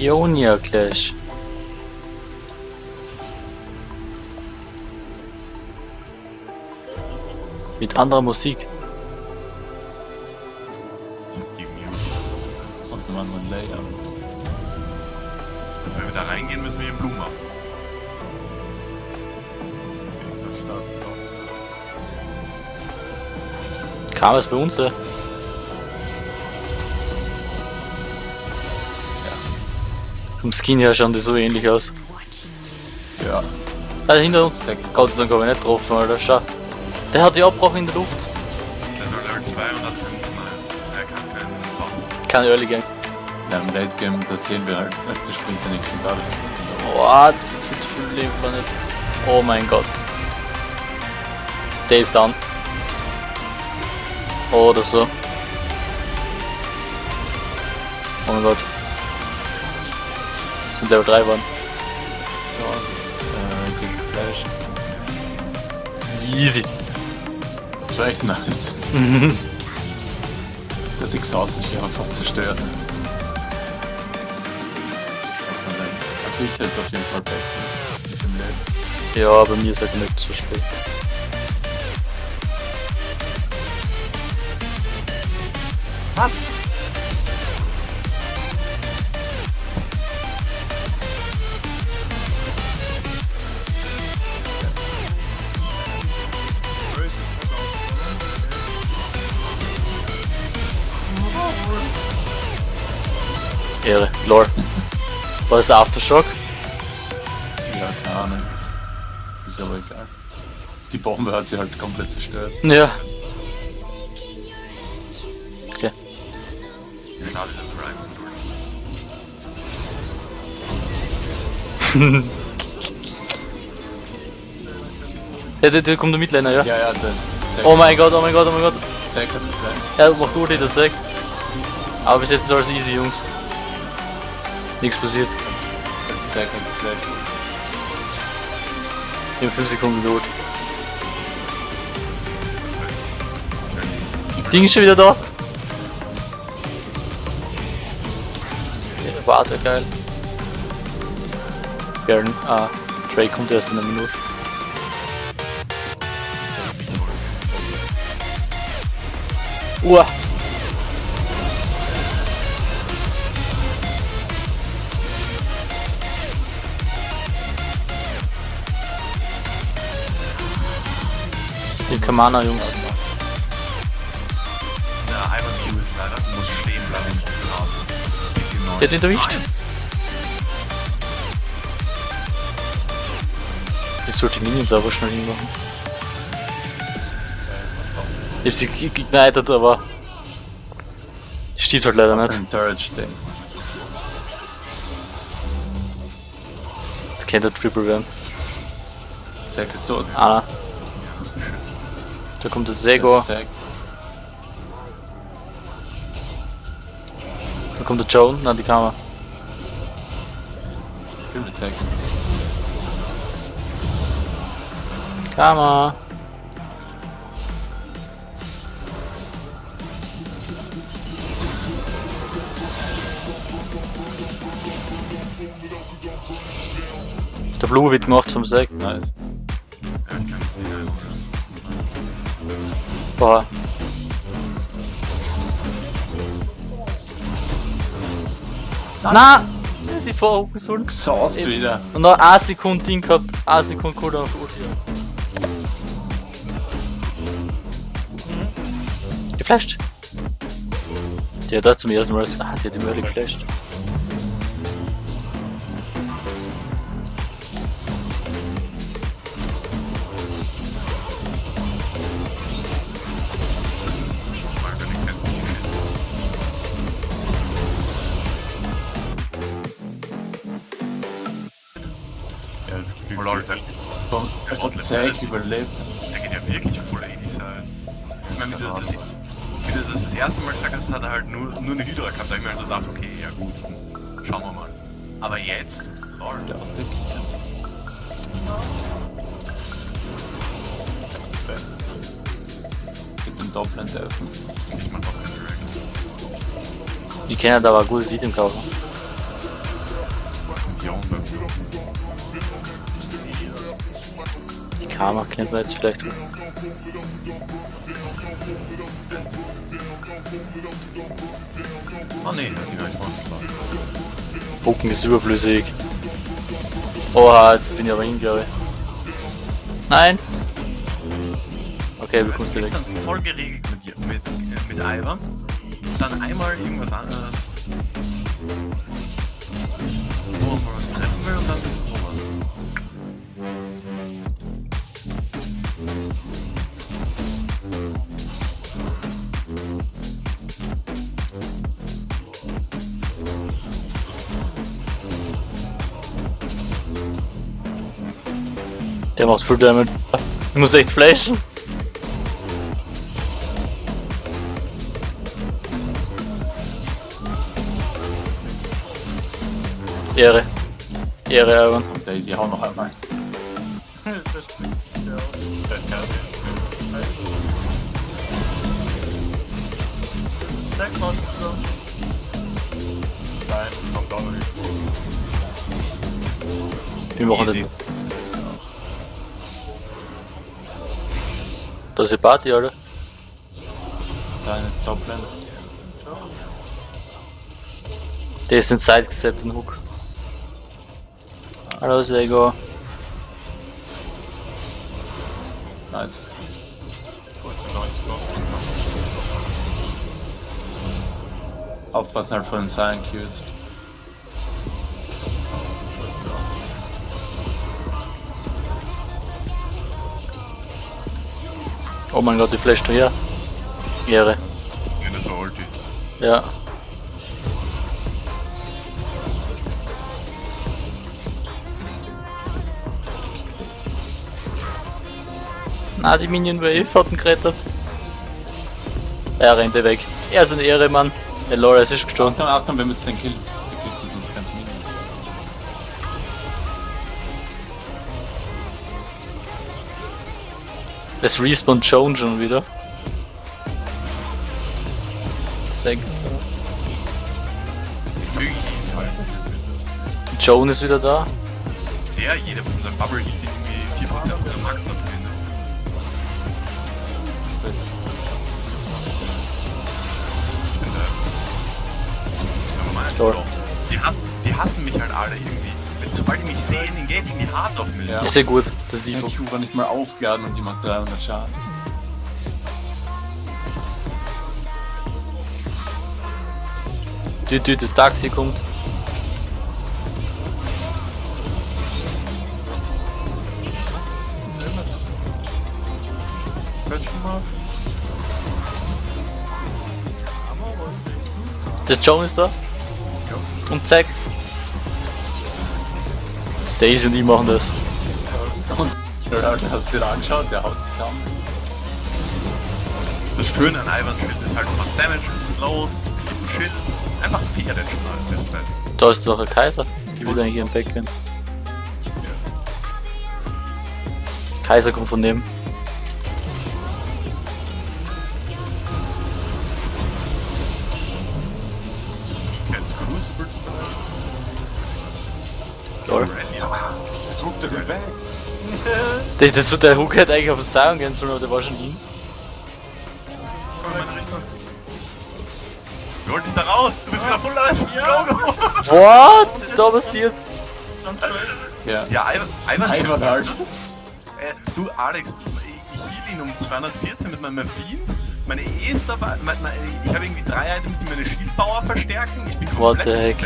Ionia Clash. Mit anderer Musik. Und einem anderen Layout. Wenn wir da reingehen, müssen wir den Blumen machen. Da. Kam es bei uns, ja? Vom Skin her schauen die so ähnlich aus. Ja. Ah, hinter uns. Gott sei Dank habe ich nicht getroffen, Alter. Schau. Der hat die Abbruch in der Luft. Der soll Level 200 mal. Er kann keinen. Kein Early Game. Ja, im Late Game, da sehen wir halt, der springt der nächsten Karte. Boah, das ist viel zu viel Leben man nicht. Oh mein Gott. Der ist down. Oder so. Oh mein Gott. Sind Level 3 geworden. So aus. Äh, gegen Flash. Easy. Das war echt nice. Das Exhaust ist ja fast zerstört. Was man dann. Also ich hätte auf jeden Fall Zeit. Mit dem Late. Ja, bei mir ist er nicht zu spät. Was? Ehre. Lore. War das Aftershock? Ja, keine Ahnung. Ist aber egal. Die Bombe hat sie halt komplett zerstört. Ja. Okay. Ja, der, der kommt der Midliner, ja. Ja, ja, der Zack, Oh mein Gott, oh mein Gott, oh mein Gott. Zack hat den Flash. Er macht Ulti, das sagt. Aber bis jetzt ist alles easy, Jungs. Nichts passiert. Hat den Flash. In 5 Sekunden tot. Ding ist schon wieder da. Warte, geil. Gern. Ah, Drake kommt erst in einer Minute. Uah. Die Kamana, Jungs. Der Hyper Q ist leider, muss stehen bleiben. Der hat ihn erwischt. Jetzt sollte die Minions aber schnell hinmachen. Ich hab sie ge- gegnitet, aber. Steht halt leider nicht. Das könnte Triple werden. Zack ist tot. Ah. Da kommt der Sego, Zack. da kommt der Joan, na die Kamera. Zack. Kamera. Der Blue wird gemacht vom Sack. Nice. Boah. Na! Die Vorhochgesonnen. Exhaust Eben. wieder. Und noch 1 Sekunde Ding gehabt, 1 Sekunde Cooldown auf Ulti. Geflasht. Die hat da zum ersten Mal. Ah, die hat die Early geflasht. Zack überlebt. der geht ja wirklich voll 80 sein. Ich meine, wie du das, das, wie du das das erste Mal gesagt hast, hat er halt nur, nur eine Hydra gehabt. Da hab ich mir also gedacht, okay, ja gut, schauen wir mal. Aber jetzt, lol, Der Optik. Mit dem Doppeln helfen. ich mach doch keinen Direct. Ich kenne da aber ein gutes Item kaufen. Die Karma kennt man jetzt vielleicht. Oh ne, ich. Bucken ist überflüssig. Oha, jetzt bin ich aber hin, glaube ich. Nein! Okay, bekommst du Du weg. bist dann voll geregelt mit, mit, äh, mit Ivan. Dann einmal irgendwas anderes. Wo man was treffen will und dann bist du sowas. Der macht Full Damage. Ich muss echt flashen. Ehre. Ehre, Ivan. Und Daisy, hau noch einmal. Wir machen Easy. Den. Da ist die Party, Alter. Sein ist Top Lane. Der ist in Side gesetzt, den Hook. Hallo, Sego. Nice. Aufpassen halt von den Cyan Oh mein Gott, die flasht her. Ehre. Ja, das war Ulti. Ja. Na, die Minion Wave hat ihn gerettet. Er rennt weg. Er ist ein Ehremann. Der Lore es ist gestorben. Achtung, Achtung, wir müssen den killen. Es respawnt Joan schon wieder. Sechs. Ich möge ihn halt. Joan ist wieder da. Der, jeder von seinem Bubble hielt irgendwie 4% der Max da drin. Die hassen, die hassen mich halt alle irgendwie. Sobald die mich sehen, den Geld die hart auf mich. Ja. Ist ja gut. Das ist die Q war nicht mal aufgeladen und die macht 300 Schaden. Düt, düt, das Taxi kommt. Das Joan ist da. Und Zack. Daisy und ich machen das. Und hast du dir angeschaut, der haut zusammen. Das Schöne an Ivan Schild ist halt, macht Damage, ist slow, kriegt Schild. Einfach Viecher den halt. Da ist noch ein Kaiser. Die will eigentlich ihren Backend. Kaiser kommt von dem. Der, das, der Hook hätte eigentlich auf den Sion gehen sollen, aber der war schon hin. Komm in meine Richtung. Dich da raus, du bist wieder full life. Go, go. What? Was ist da passiert? Ja. Ja, Ivan, Ivan, Ivan halt. Äh, du Alex, ich hielt ihn um 214 mit meinem Fiend. Meine E ist dabei. Mein, mein, ich habe irgendwie drei Items, die meine Shield-Power verstärken. Ich bin What the heck?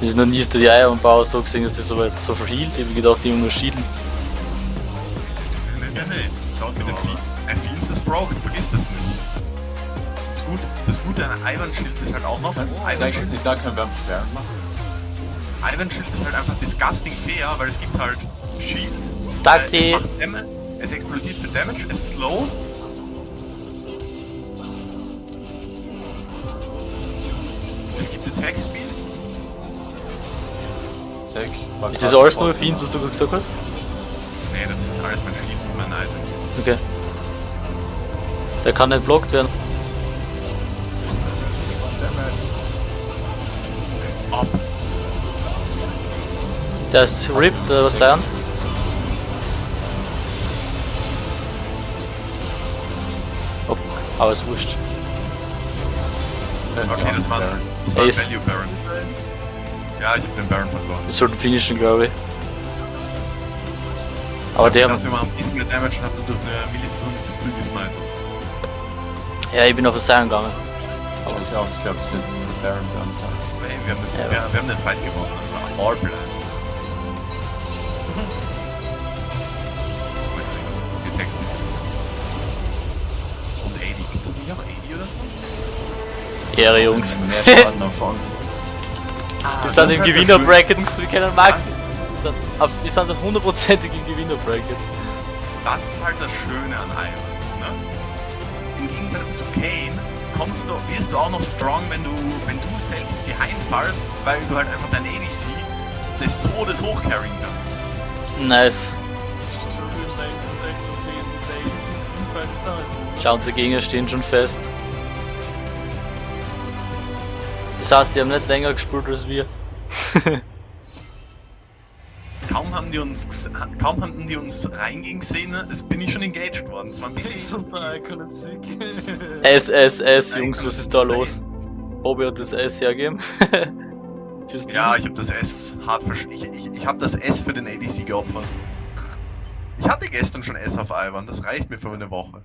Wir sind noch nie so die Eier und Bauer so gesehen, dass die so weit so verhielt. Ich hab gedacht, die nur schieden. Nee, nee, nee. Schaut mit dem Fiend. Ein Fiend ist broken, vergiss das nicht. Das Gute, das Gute an Ivan-Schild ist halt auch noch. Zeig es Ivan-Schild nicht, da können wir am Sperren machen. Ivan-Schild ist halt einfach disgusting fair, weil es gibt halt Shield. Taxi! Äh, es, macht Damage, es explodiert für Damage, es ist slow. Es gibt Attack Speed. War Ist das alles nur Fiends, was du gerade gesagt hast? Nee, das ist alles mein Shield und meine Items. Okay. Der kann nicht blockt werden. Der ist ripped, oder was sein? Oh, aber ist wurscht. Okay, das war, Baron. das war. Value Baron. Ja, ich hab den Baron verloren. Wir sollten finishen, glaube ich. Aber der, Ich dachte, wir machen ein bisschen mehr Damage und hab dann durch eine Millisekunde zu früh gesmited. ja, ich bin auf Sion gegangen. Aber ich auch, ich glaube, ich hätte den Baron dran sein. Weil wir haben, den, Ja. wir, wir haben den Fight gewonnen, das war all blind. Und 80, gibt das nicht auch 80 oder so? Ehre, Jungs. Mehr Schaden Frauen. Ah, Wir sind im Gewinnerbracket, wir können Max. Wir sind, auf, wir sind hundertprozentig im Gewinnerbracket. Das ist halt das Schöne an Iron. Ne? Im Gegensatz zu Kane kommst du, wirst du auch noch strong, wenn du, wenn du selbst behind fallst, weil du halt einfach dein ADC des Todes hochcarryen kannst. Nice. Schauen unsere Gegner stehen schon fest. Das heißt, die haben nicht länger gespielt als wir. Kaum haben die uns, kaum haben die uns reingehen gesehen, es bin ich schon engaged worden. Es war ein bisschen Super iconic sick. SSS, Jungs, was ist da los? Bobby hat das S hergeben. Ja, ich habe das S hart versch... Ich, ich, ich habe das S für den ADC geopfert. Ich hatte gestern schon S auf Ivan, das reicht mir für eine Woche.